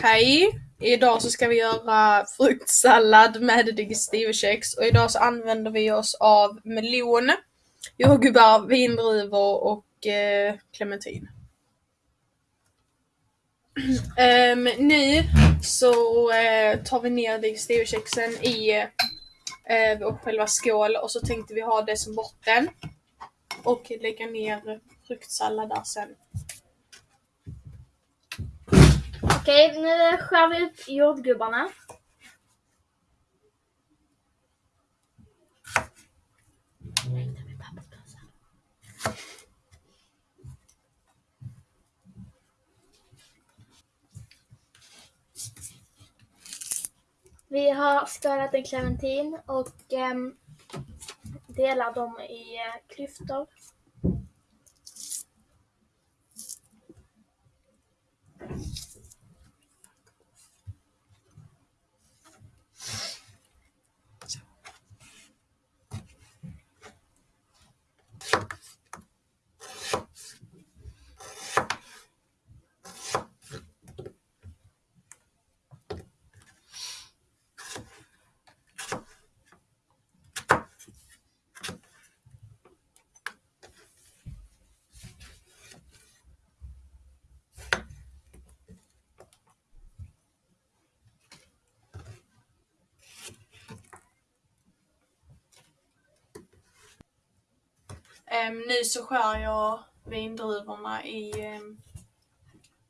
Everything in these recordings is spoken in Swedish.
Hej! Idag så ska vi göra fruktsallad med digestivekex och idag så använder vi oss av melon, jordgubbar, vindruvor och eh, clementin. um, nu så eh, tar vi ner digestivekexen i eh, vår själva skål och så tänkte vi ha det som botten och lägga ner fruktsallad där sen. Okej, nu skär vi upp jordgubbarna. Vi har skalat en clementin och eh, delar dem i eh, klyftor. Ehm, nu så skär jag vindruvorna i um,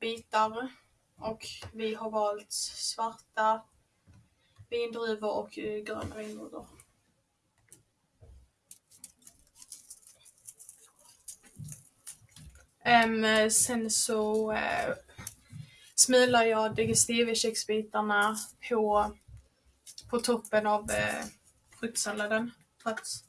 bitar. Och vi har valt svarta vindruvor och uh, gröna vindruvor. Um, sen så eh, uh, smular jag digestivekexbitarna på, på toppen av eh, uh, fruktsalladen för att